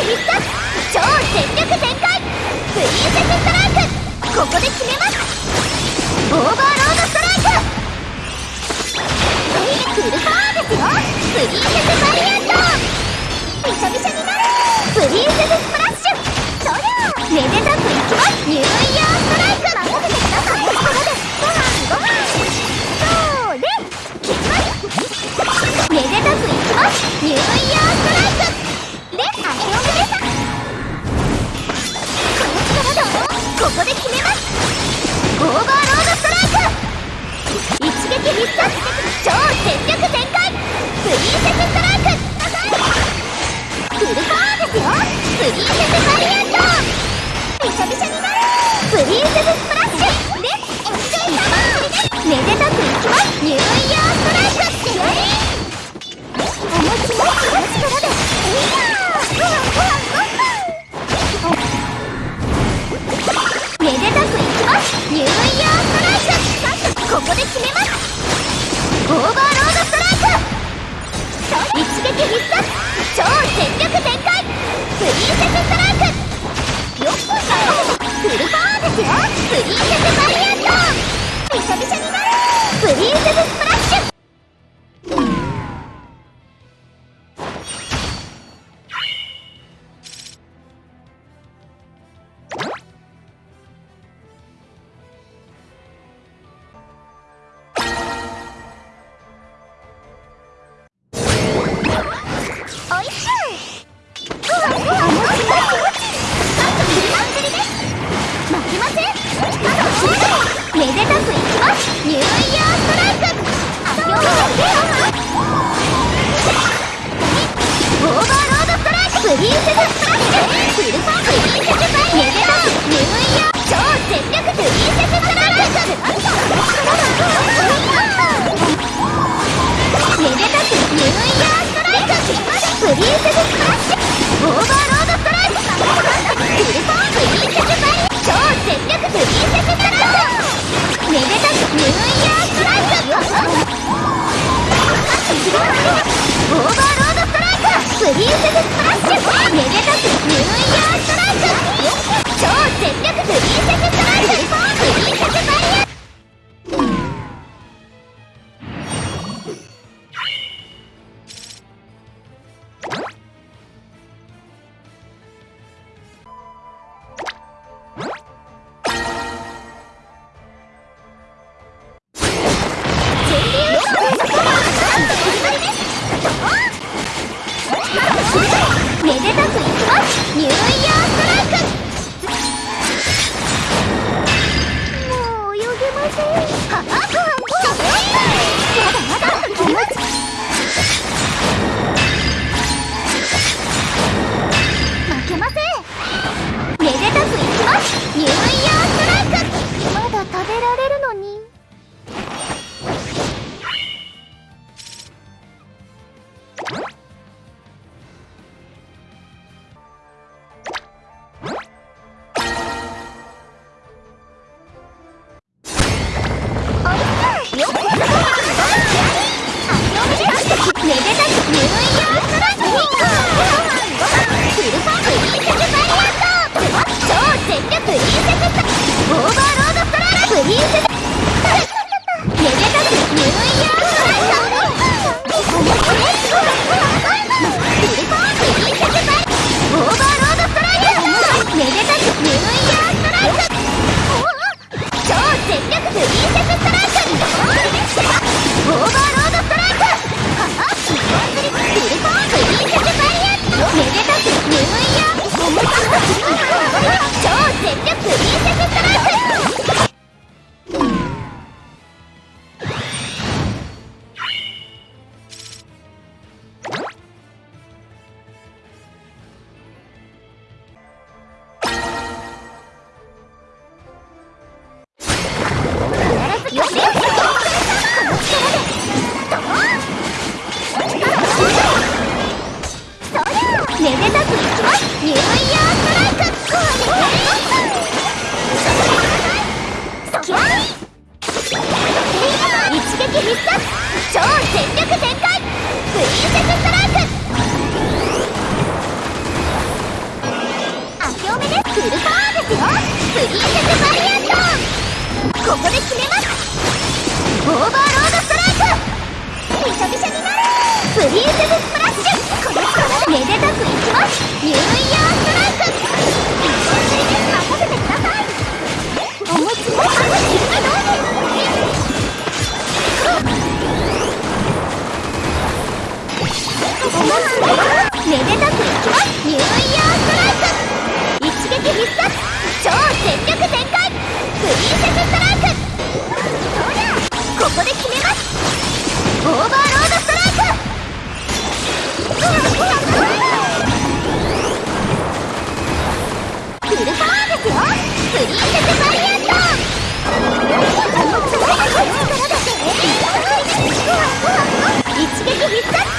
ミッ超全力全開プリンセスストライクここで決めますオーバーロードストライクフルパワーミス超全力全開プリンセスストライクフルパワーですよプリンセスアン。びしびしになる。プリンセスストライク必殺超全力全 Yeah! オーバー決めますオーバーロードストライクびしょびしょになる。プリンセススプラッシュこの力めでたくいきます。ニューイヤーストライク一瞬釣りで任せてくださいお持ちもある君どうですめでたくいきますニューイヤーーバーロードストライクフルパワーですよプリンセスバリアントあの強い力だって一撃必殺